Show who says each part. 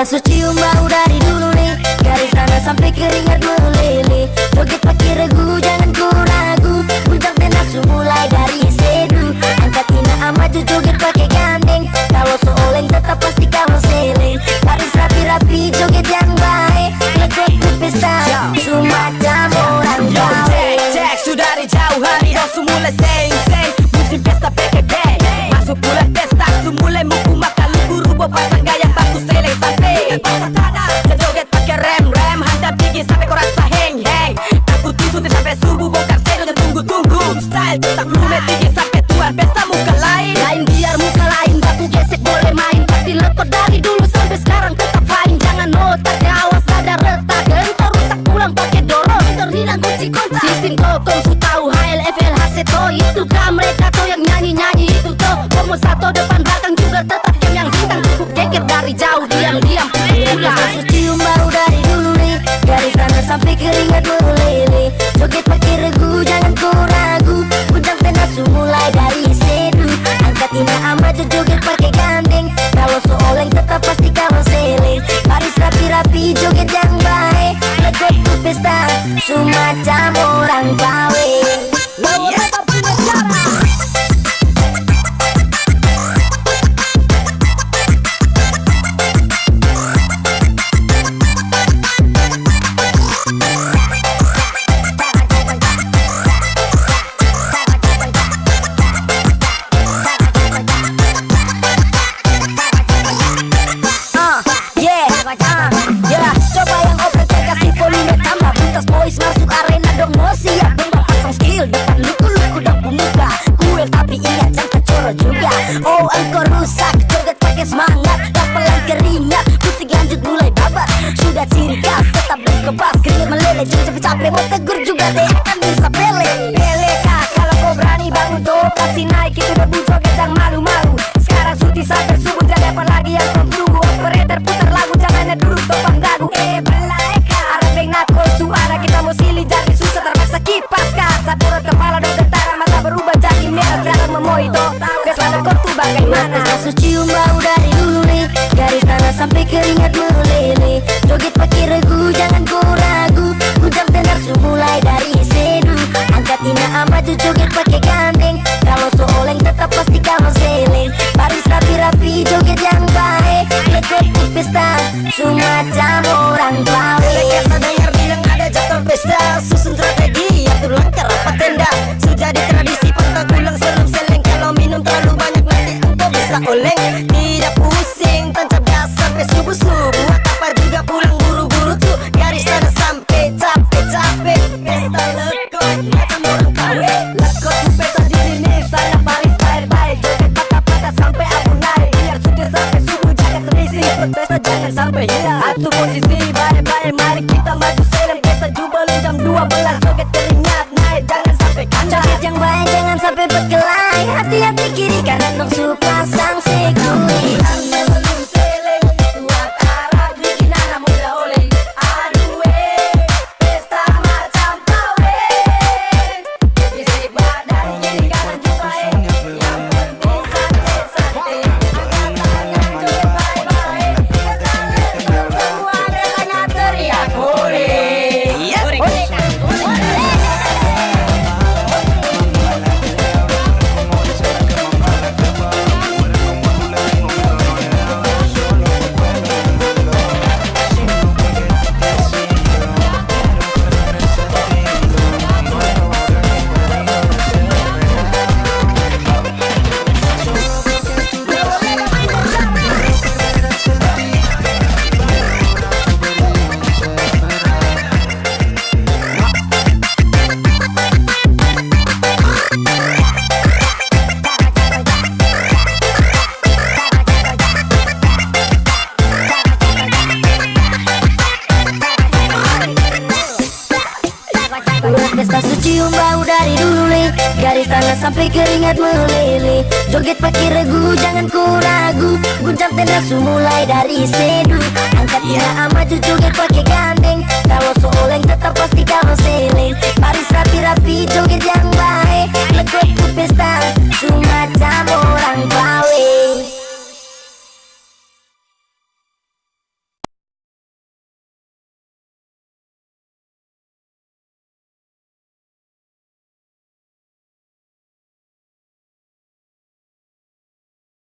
Speaker 1: Tak cium bau dari dulu nih Dari sana sampai keringat meleleh Joget pakai regu jangan ku ragu. Puncak dan nafsu mulai dari sedu. Angkat ina maju joget pake gandeng. Kalau seoleng tetap pasti kamu seleng. Baris rapi-rapi joget yang baik. Ngecek di pesta Cuma orang baik
Speaker 2: Cek, cek sudah dari jauh hari dosu mulai seng.
Speaker 1: Semacam orang bawah pelan keringat Putih lanjut mulai babat Sudah ciri khas tetap berkebas Keringat meleleh jangan sampai capek. Mau tegur juga deh akan bisa pele Pele kah kalau kau berani bangun tuh. Pasti naik itu udah butuh gedang malu-malu. Sekarang suti sampai subuh jangan apa lagi. Yang kau tunggu Operator putar lagu. Jangan duduk topang dagu Eh belah Pesta jangan
Speaker 2: sampai hilang. Atur posisi bareng-bareng Mari kita maju serem Pesta jubel jam 12 Joget teringat naik. Jangan sampai kacau
Speaker 1: Joget yang baik jangan sampai berkelahi. Hati-hati kiri kanan. Dong pasang. Garis tangan sampai keringat meleleh. Joget pakai regu jangan ku ragu. Guncang tenasu mulai dari sedu. Angkat yeah. ama cucu pakai gandeng. Kalau seoleng tetap pasti kau seling